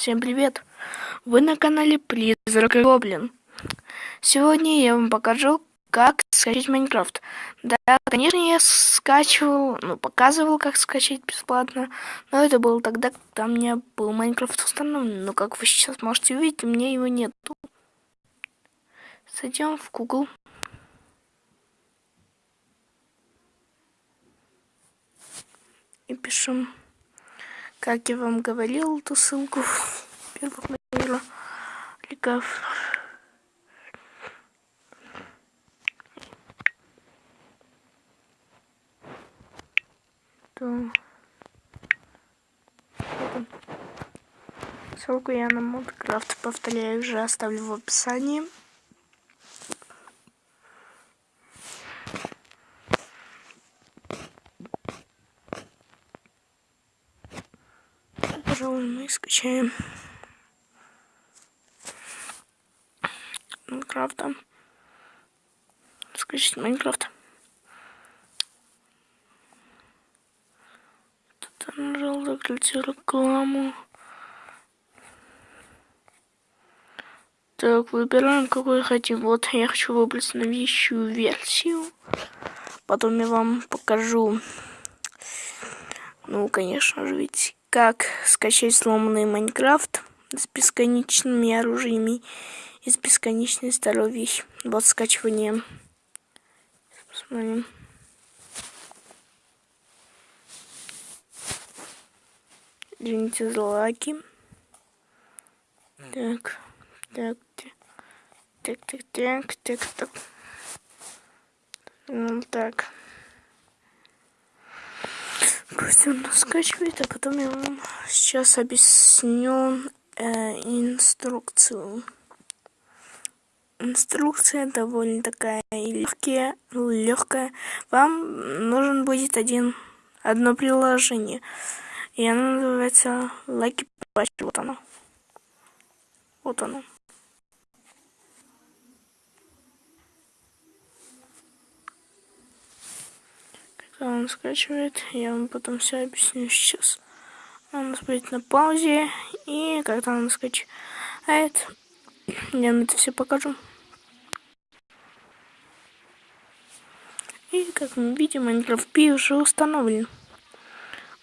Всем привет! Вы на канале Призрак и Гоблин. Сегодня я вам покажу, как скачать Майнкрафт. Да, конечно, я скачивал, ну, показывал, как скачать бесплатно, но это было тогда, когда у меня был Майнкрафт установлен. Но, как вы сейчас можете увидеть, у меня его нету. Зайдем в Google. И пишем как я вам говорил, эту ссылку первых моих. То... Ссылку я на Модкрафт, повторяю, уже оставлю в описании. Пожалуй, мы скачаем Майнкрафта. Скачать Майнкрафт. Тут нажал закрыть рекламу. Так, выбираем, какой хотим. Вот я хочу выбрать новейшую версию. Потом я вам покажу. Ну, конечно же, ведь как скачать сломанный Майнкрафт с бесконечными оружиями и с бесконечной здоровьей. Вот скачивание. Посмотрим. Извините за лаги. Так, так, так, так, так, так, так. Ну так. Пусть скачивает, а потом я вам сейчас объясню э, инструкцию. Инструкция довольно такая легкая, легкая. Вам нужен будет один одно приложение. И оно называется Lucky Patch. Вот оно. Вот оно. Он скачивает, я вам потом все объясню сейчас. Он будет на паузе, и когда он скачает, я вам это все покажу. И как мы видим, Minecraft P уже установлен.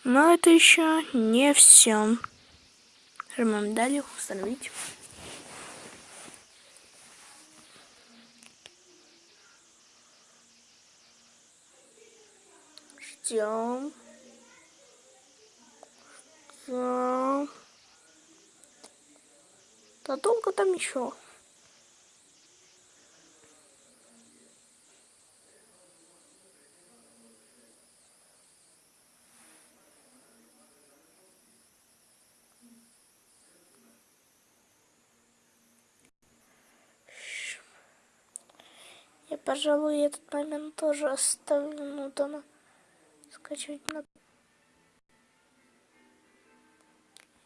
Но это еще не все. Нажимаем далее, установить. Ждем. Ждем. Да долго там еще? Пожалуй, этот момент тоже оставлю, дома скачивать надо.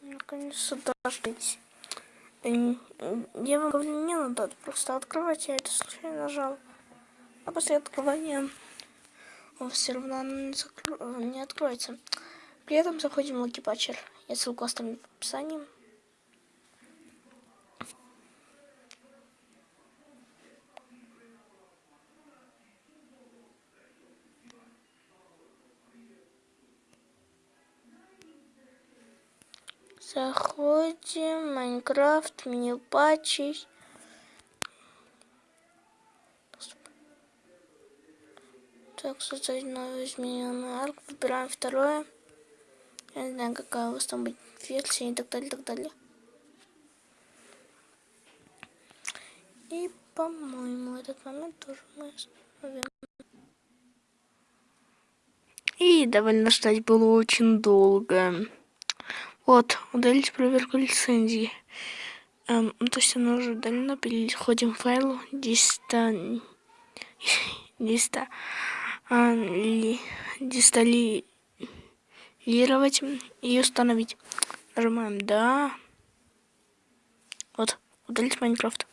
Наконец-то дождитесь. Я вам говорю, не надо просто открывать, я это случайно нажал. А после открывания он все равно не, закро... не откроется. При этом заходим в Lucky Patcher. Я ссылку оставлю в описании. Заходим, Майнкрафт, меню патчи. Так, создать новую измененную арку. Выбираем второе. Я не знаю, какая у вас там будет версия и так далее, и так далее. И, по-моему, этот момент тоже мы остановим. И довольно ждать было очень долго. Вот, удалить проверку лицензии. Эм, ну, то есть она уже удалена. Переходим к файлу диста... диста... А, ли... дисталировать и установить. Нажимаем «Да». Вот, удалить Майнкрафт.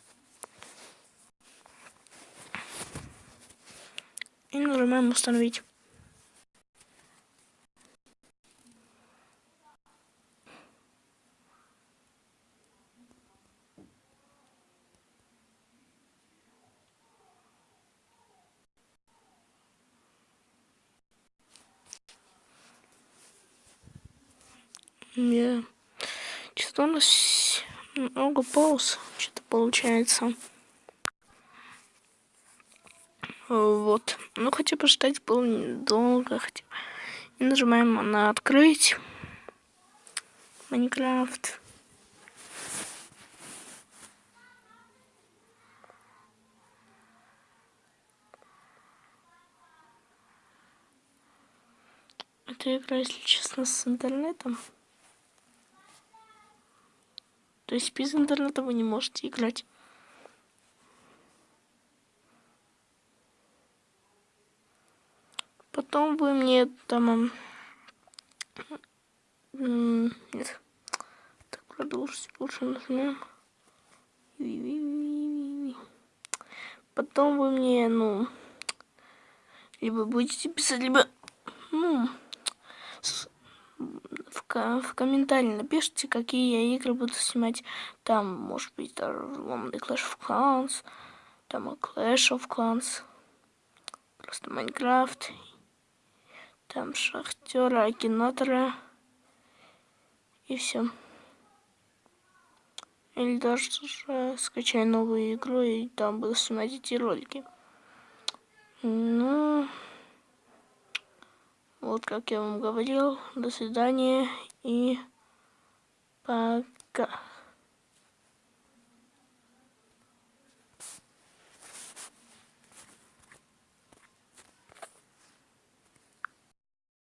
И нажимаем «Установить». Я... Что-то у нас много пауз, что-то получается. Вот. Ну, хотя бы ждать было недолго. Хотя... И нажимаем на открыть. Майнкрафт. Эта игра, если честно, с интернетом. То есть без интернета вы не можете играть. Потом вы мне там... Нет. Так, продолжить лучше нажмем. Потом вы мне, ну... Либо будете писать, либо... Ну... В, комментарии напишите, какие я игры буду снимать. Там, может быть, даже ломный Clash of Clans. Там Clash of Clans. Просто Майнкрафт там шахтера, акинатора и все. Или даже скачай новую игру и там буду снимать эти ролики. Ну, вот как я вам говорил, до свидания и пока.